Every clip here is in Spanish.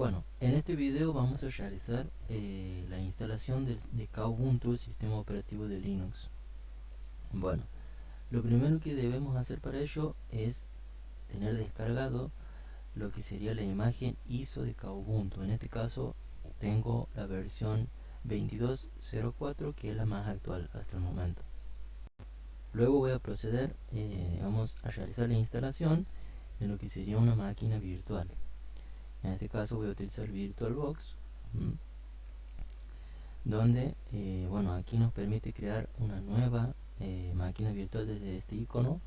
Bueno, en este video vamos a realizar eh, la instalación de, de Kubuntu, el sistema operativo de Linux. Bueno, lo primero que debemos hacer para ello es tener descargado lo que sería la imagen ISO de Kubuntu. En este caso tengo la versión 22.04 que es la más actual hasta el momento. Luego voy a proceder eh, a realizar la instalación en lo que sería una máquina virtual en este caso voy a utilizar VirtualBox donde eh, bueno aquí nos permite crear una nueva eh, máquina virtual desde este icono.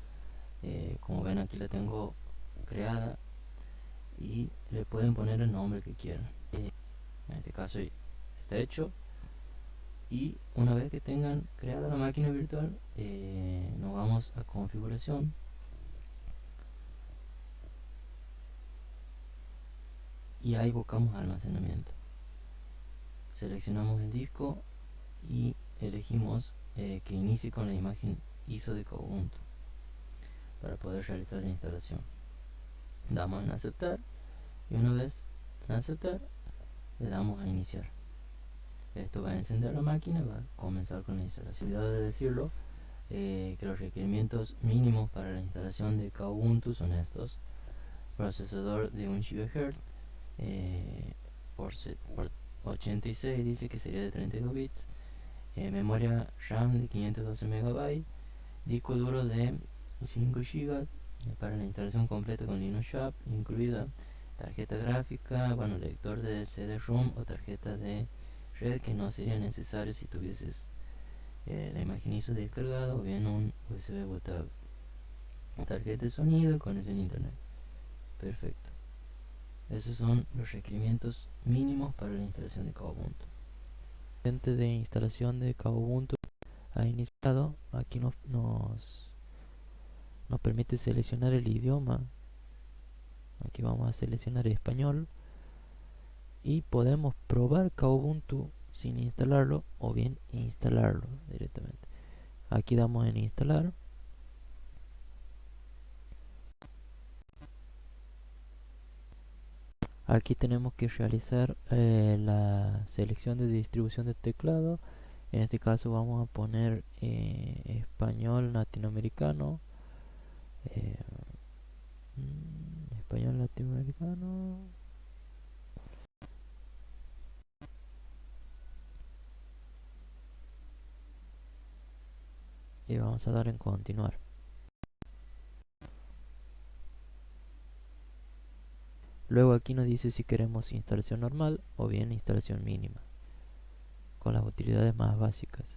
Eh, como ven aquí la tengo creada y le pueden poner el nombre que quieran. En este caso está hecho. Y una vez que tengan creada la máquina virtual nos vamos a configuración y ahí buscamos almacenamiento. Seleccionamos el disco y elegimos eh, que inicie con la imagen ISO de Kubuntu para poder realizar la instalación. Damos en aceptar y una vez en aceptar le damos a iniciar. Esto va a encender la máquina va a comenzar con la instalación. De decirlo eh, que los requerimientos mínimos para la instalación de Kubuntu son estos. Procesador de 1 GHz eh, por, 86 dice que sería de 32 bits. Eh, memoria RAM de 512 MB disco duro de 5 GB eh, para la instalación completa con Linux Shop incluida. Tarjeta gráfica, bueno, lector de CD-ROM o tarjeta de red que no sería necesario si tuvieses la imagen ISO descargada o bien un USB botable tarjeta de sonido, conexión internet. Perfecto esos son los requerimientos mínimos para la instalación de Kubuntu. Antes de instalación de Kubuntu ha iniciado, aquí nos, nos, nos permite seleccionar el idioma. Aquí vamos a seleccionar español y podemos probar Kubuntu sin instalarlo o bien instalarlo directamente. Aquí damos en instalar aquí tenemos que realizar eh, la selección de distribución de teclado. En este caso vamos a poner eh, español latinoamericano. Eh, español latinoamericano. Y vamos a dar en continuar Luego aquí nos dice si queremos instalación normal o bien instalación mínima con las utilidades más básicas.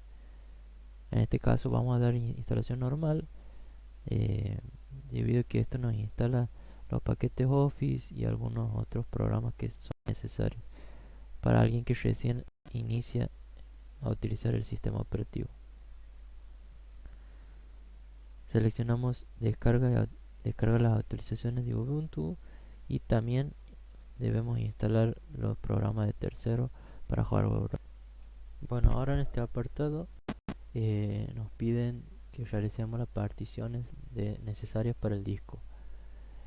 En este caso vamos a dar instalación normal eh, debido a que esto nos instala los paquetes Office y algunos otros programas que son necesarios para alguien que recién inicia a utilizar el sistema operativo. Seleccionamos descarga, descarga las actualizaciones de Ubuntu y también debemos instalar los programas de tercero para jugar bueno ahora en este apartado eh, nos piden que realicemos las particiones necesarias para el disco.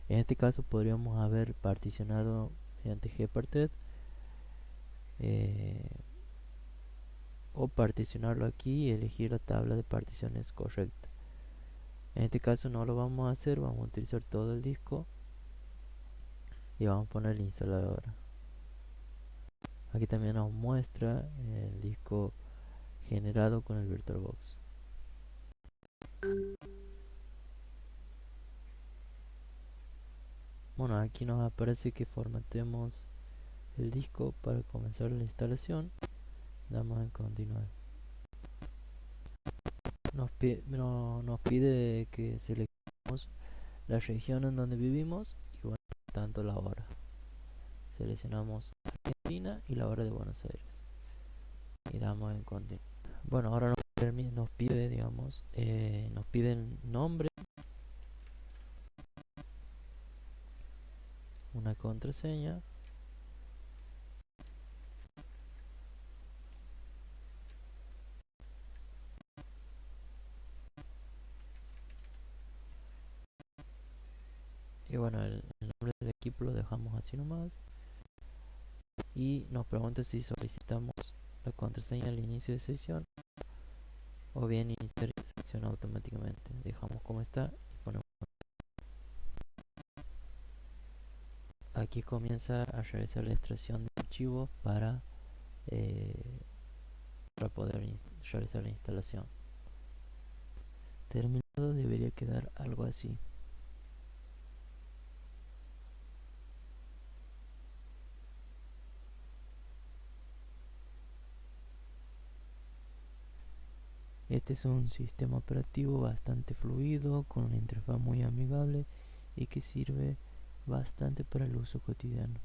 En este caso podríamos haber particionado mediante gparted eh, o particionarlo aquí y elegir la tabla de particiones correcta. En este caso no lo vamos a hacer vamos a utilizar todo el disco y vamos a poner el instalador. Aquí también nos muestra el disco generado con el VirtualBox bueno aquí nos aparece que formatemos el disco para comenzar la instalación. Damos en continuar. Nos pide, nos pide que seleccionemos la región en donde vivimos tanto la hora. Seleccionamos Argentina y la hora de Buenos Aires. Y damos en continuar bueno ahora nos, nos pide digamos eh, nos piden nombre. Una contraseña. Y bueno el, el nombre del equipo lo dejamos así nomás. Y nos pregunta si solicitamos la contraseña al inicio de sesión o bien iniciar sesión automáticamente. Dejamos como está y ponemos aquí comienza a realizar la extracción de archivos para eh, para poder realizar la instalación. Terminado debería quedar algo así Este es un sistema operativo bastante fluido, con una interfaz muy amigable y que sirve bastante para el uso cotidiano.